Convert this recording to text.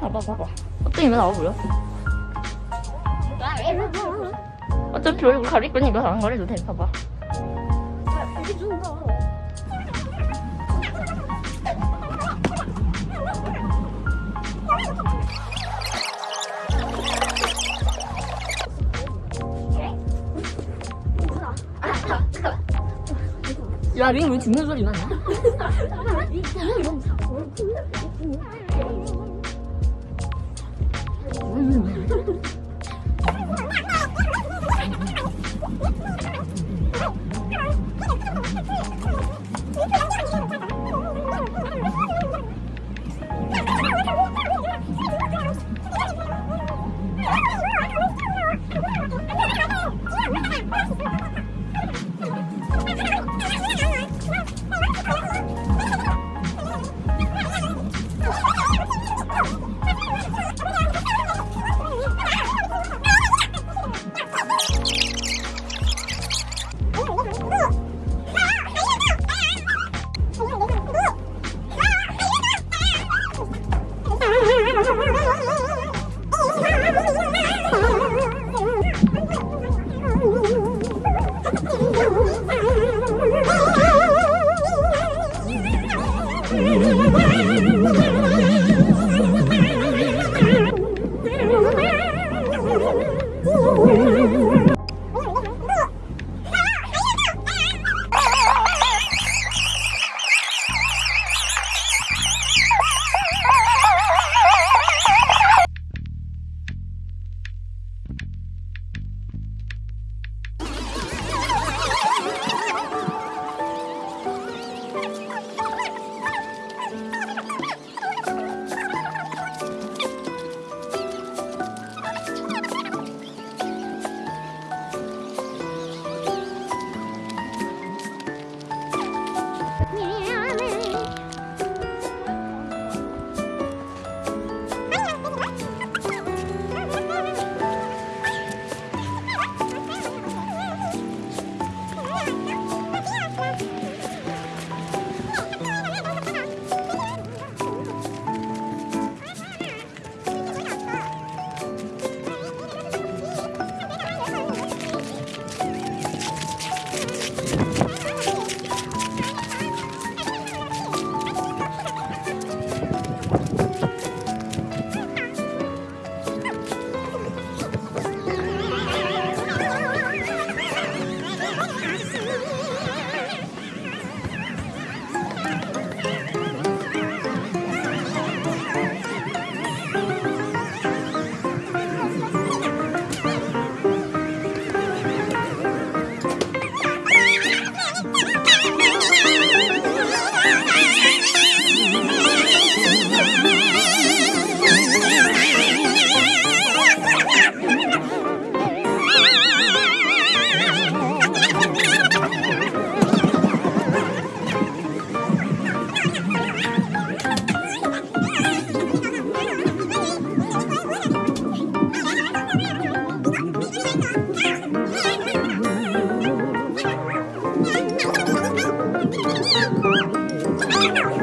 봐봐 봐봐. 어떤 이가 나와 보여? 어차피 얼굴 가릴 거니까 안 가려도 돼. 봐봐 야, 링왜 죽는 소리 나냐? Yeah.